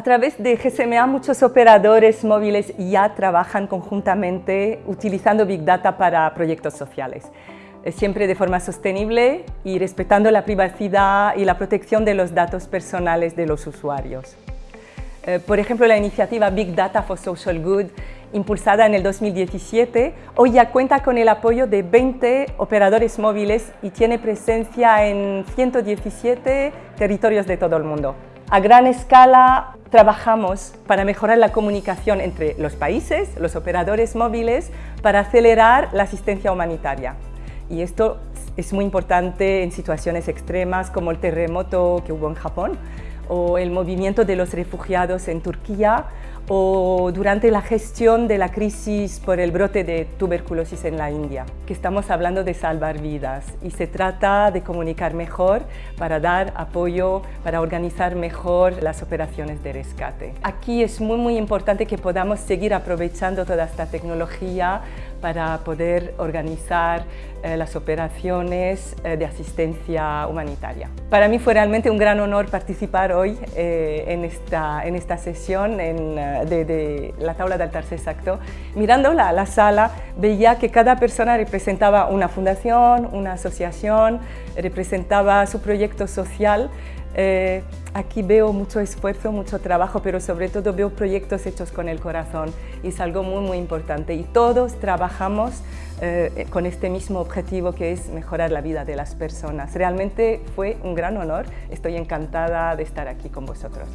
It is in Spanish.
A través de GSMA muchos operadores móviles ya trabajan conjuntamente utilizando Big Data para proyectos sociales, siempre de forma sostenible y respetando la privacidad y la protección de los datos personales de los usuarios. Eh, por ejemplo, la iniciativa Big Data for Social Good, impulsada en el 2017, hoy ya cuenta con el apoyo de 20 operadores móviles y tiene presencia en 117 territorios de todo el mundo. A gran escala trabajamos para mejorar la comunicación entre los países, los operadores móviles, para acelerar la asistencia humanitaria. Y esto es muy importante en situaciones extremas como el terremoto que hubo en Japón, o el movimiento de los refugiados en Turquía o durante la gestión de la crisis por el brote de tuberculosis en la India, que estamos hablando de salvar vidas y se trata de comunicar mejor para dar apoyo, para organizar mejor las operaciones de rescate. Aquí es muy muy importante que podamos seguir aprovechando toda esta tecnología para poder organizar eh, las operaciones eh, de asistencia humanitaria. Para mí fue realmente un gran honor participar hoy eh, en, esta, en esta sesión de, la tabla del tercer sector. Mirando la, la sala veía que cada persona representaba una fundación, una asociación, representaba su proyecto social eh, aquí veo mucho esfuerzo, mucho trabajo, pero sobre todo veo proyectos hechos con el corazón y es algo muy, muy importante. Y todos trabajamos eh, con este mismo objetivo que es mejorar la vida de las personas. Realmente fue un gran honor, estoy encantada de estar aquí con vosotros.